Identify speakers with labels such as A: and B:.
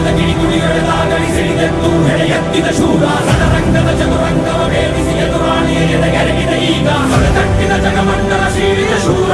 A: ಅಧಿಕಾರದ ಕಿಡಿಗುಡಿಗಳೆದಾಗಲಿ ಸಿಡಿದೆದ್ದು ಹೆಡೆ ಎತ್ತಿದ ಶೂರ ರಣರಂಗದ ಚದುರಂಗವ ಭೇದಿಸಿ ಎದುರಾಳಿಯ ಎದೆಗೆರಗಿದ ಈಗ ಹೊರತಟ್ಟಿದ ಜಗಮಂಡಲ ಸೀಳಿದ ಶೂರ.